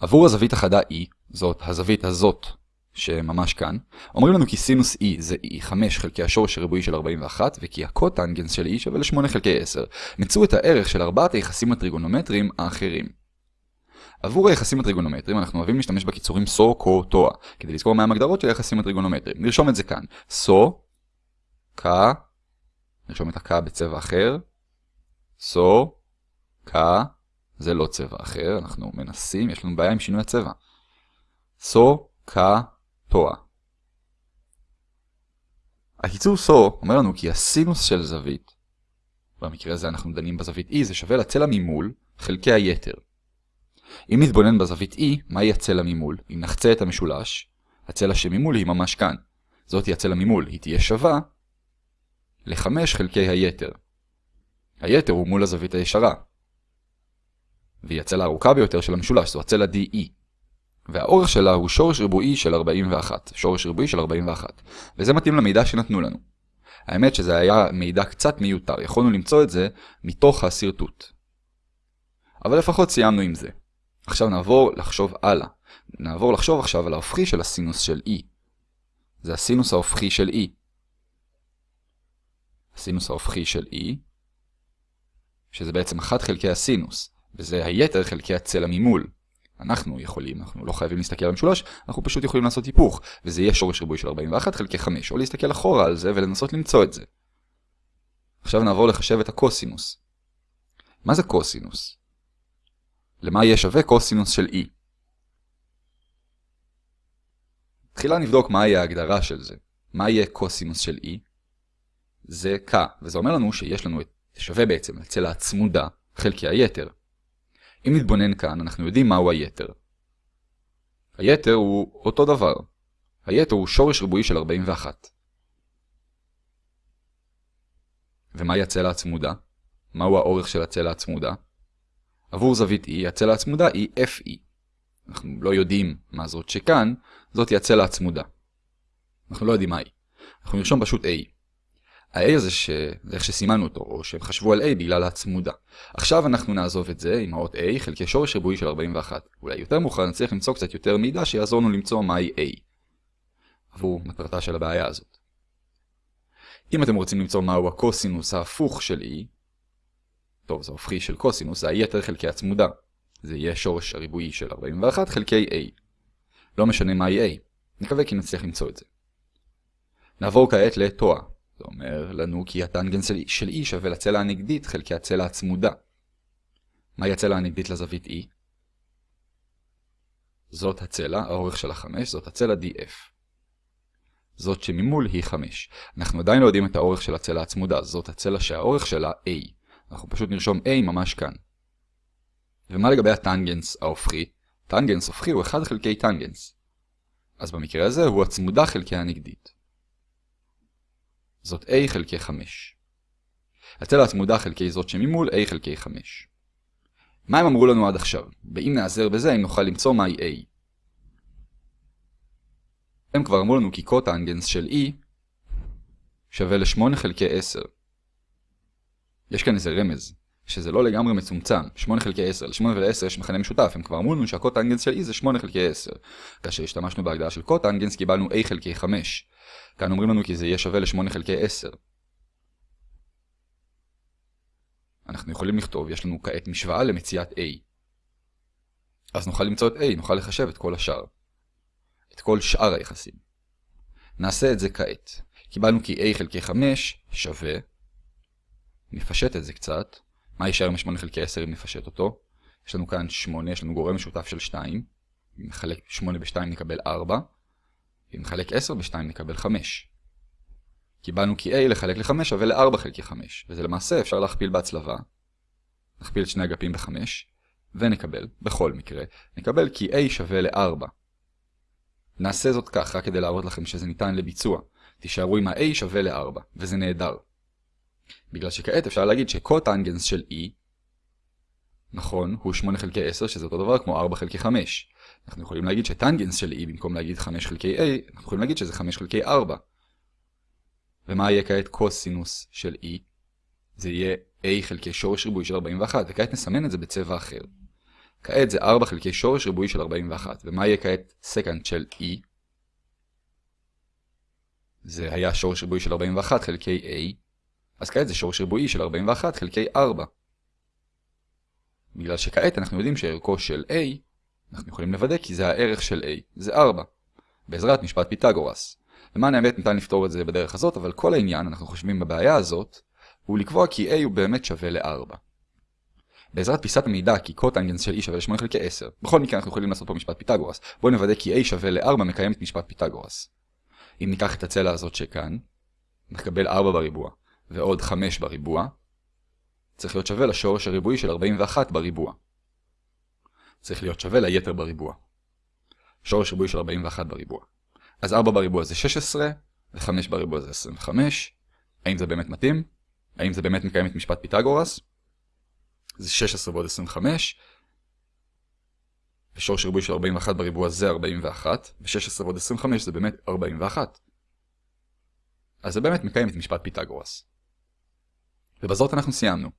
עבור הזווית החדה E, זאת הזווית הזאת שממש כאן, אומרים לנו כי סינוס E זה E5 חלקי השורש הריבועי של 41 וכי הקוטנגנס של E שווה ל-8 חלקי 10. מצאו את הערך של ארבעת היחסים הטריגונומטריים האחרים. עבור היחסים הטריגונומטריים אנחנו אוהבים להשתמש בקיצורים סו, קו, טואה, כדי לזכור מהם הגדרות של היחסים הטריגונומטריים. נרשום את זה כאן. סו, קה, נרשום את הקה בצבע אחר. סו, קה, זה לא צבע אחר, אנחנו מנסים, יש לנו בעיה עם שינוי הצבע. סו, קה, טואה. הקיצור סו אומר לנו כי הסינוס של זווית, במקרה הזה אנחנו דנים בזווית E, זה שווה לצלע ממול חלקי היתר. אם נתבונן בזווית E, מהי הצלע ממול? אם נחצה את המשולש, הצלע שממול היא ממש כאן. זאת היא הצלע ממול, היא תהיה שווה ל-5 חלקי היתר. היתר הוא מול הזווית הישרה. והיא הצלע הארוכה ביותר של המשולש, זו הצלע DE. והאורך שלה הוא שורש ריבועי של 41, שורש ריבועי של 41, וזה מתאים למידע שנתנו לנו. האמת שזה היה מידע קצת מיותר, יכולנו למצוא את זה מתוך השרטוט. אבל לפחות סיימנו עם זה. עכשיו נעבור לחשוב הלאה. נעבור לחשוב עכשיו על ההופכי של הסינוס של E. זה הסינוס ההופכי של E. הסינוס ההופכי של E, שזה בעצם 1 חלקי הסינוס, וזה היתר חלקי הצלע ממול. אנחנו יכולים, אנחנו לא חייבים להסתכל על המשולש, אנחנו פשוט יכולים לעשות היפוך, וזה יהיה שורש ריבוי של 41 חלקי 5, או להסתכל אחורה על זה ולנסות למצוא את זה. עכשיו נעבור לחשב את הקוסינוס. מה זה קוסינוס? למה יהיה שווה קוסינוס של E? תחילה נבדוק מהי ההגדרה של זה. מה יהיה קוסינוס של E? זה K, וזה אומר לנו שיש לנו את שווה בעצם לצלע הצמודה חלקי היתר. אם נתבונן כאן, אנחנו יודעים מהו היתר. היתר הוא אותו דבר. היתר הוא שורש ריבועי של 41. ומהי הצלע הצמודה? מהו האורך של הצלע הצמודה? עבור זווית E, הצלע הצמודה היא FE. אנחנו לא יודעים מה זאת שכאן, זאת היא הצלע הצמודה. אנחנו לא יודעים מה היא. אנחנו נרשום פשוט A. ה-A הזה, ש... איך שסימנו אותו, או שהם חשבו על A בגלל הצמודה. עכשיו אנחנו נעזוב את זה עם האות A חלקי שורש ריבועי של 41. אולי יותר מאוחר נצליח למצוא קצת יותר מידע שיעזור לנו למצוא מהי A. עבור מטרתה של הבעיה הזאת. אם אתם רוצים למצוא מהו הקוסינוס ההפוך של E, טוב, זה הופכי של קוסינוס, זה היתר חלקי הצמודה. זה יהיה שורש הריבועי של 41 חלקי A. לא משנה מהי A. נקווה כי נצליח למצוא את זה. נעבור כעת לתואה. זה אומר לנו כי הטנגנס של E שווה לצלע הנגדית חלקי הצלע הצמודה. מהי הצלע הנגדית לזווית E? זאת הצלע, האורך של ה-5, זאת הצלע DF. זאת שממול היא 5. אנחנו עדיין לא יודעים את האורך של הצלע הצמודה, זאת הצלע שהאורך שלה A. אנחנו פשוט נרשום A ממש כאן. ומה לגבי הטנגנס ההופכי? טנגנס הופכי הוא 1 חלקי טנגנס. אז במקרה הזה הוא הצמודה חלקי הנגדית. זאת a חלקי 5. הצלע הצמודה חלקי זאת שממול a חלקי 5. מה הם אמרו לנו עד עכשיו? ואם נעזר בזה, אם נוכל למצוא מהי a. הם כבר אמרו לנו כי קוטנגנס של e שווה ל-8 חלקי 10. יש כאן איזה רמז, שזה לא לגמרי מצומצם, 8 חלקי 10, ל-8 ול-10 יש מכנה משותף, הם כבר אמרו לנו שהקוטנגנס של e זה 8 חלקי 10. כאשר השתמשנו בהגדרה של קוטנגנס קיבלנו a חלקי 5. כאן אומרים לנו כי זה יהיה שווה ל-8 חלקי 10. אנחנו יכולים לכתוב, יש לנו כעת משוואה למציאת a. אז נוכל למצוא את a, נוכל לחשב את כל השאר. את כל שאר היחסים. נעשה את זה כעת. קיבלנו כי a חלקי 5 שווה, נפשט את זה קצת, מה יישאר מ-8 חלקי 10 אם נפשט אותו? יש לנו כאן 8, יש לנו גורם משותף של 2, אם נחלק 8 ב-2 נקבל 4, אם נחלק 10 ב-2 נקבל 5. קיבלנו כי a לחלק ל-5 שווה ל-4 חלקי 5, וזה למעשה אפשר להכפיל בהצלבה. נכפיל את שני אגפים ב-5, ונקבל, בכל מקרה, נקבל כי a שווה ל-4. נעשה זאת כך רק כדי להראות לכם שזה ניתן לביצוע. תישארו עם ה-a שווה ל-4, וזה נהדר. בגלל שכעת אפשר להגיד שקוטנגנס של e, נכון, הוא 8 חלקי 10, שזה אותו דבר כמו 4 חלקי 5. אנחנו יכולים להגיד שטנגנס של e במקום להגיד 5 חלקי a, אנחנו יכולים להגיד שזה 5 חלקי 4. ומה יהיה כעת קוסינוס של e? זה יהיה a חלקי שורש ריבועי של 41, וכעת נסמן את זה בצבע אחר. כעת זה 4 חלקי שורש ריבועי של 41. ומה יהיה כעת סקנד של e? זה היה שורש ריבועי של 41 חלקי a. אז כעת זה שורש ריבועי של 41 חלקי 4. בגלל שכעת אנחנו יודעים שערכו של a, אנחנו יכולים לוודא כי זה הערך של a, זה 4. בעזרת משפט פיתגורס. למען האמת ניתן לפתור את זה בדרך הזאת, אבל כל העניין, אנחנו חושבים בבעיה הזאת, הוא לקבוע כי a הוא באמת שווה ל-4. בעזרת פיסת המידע כי קוטנגנס של e שווה ל-8 חלקי 10. בכל מקרה אנחנו יכולים לעשות פה משפט פיתגורס. בואו נוודא כי a שווה ל-4 מקיים את משפט פיתגורס. אם ניקח את הצלע הזאת שכאן, נקבל 4 בריבוע, ועוד 5 בריבוע, צריך להיות שווה לשורש הריבועי של 41 בריבוע. צריך להיות שווה ליתר בריבוע. שורש ריבועי של 41 בריבוע. אז 4 בריבוע זה 16, ו-5 בריבוע זה 25. האם זה באמת מתאים? האם זה באמת מקיים את משפט פיתגורס? זה 16 ועוד 25. ושורש ריבועי של 41 בריבוע זה 41, ו-16 ועוד 25 זה באמת 41. אז זה באמת מקיים את משפט פיתגורס. ובזאת אנחנו סיימנו.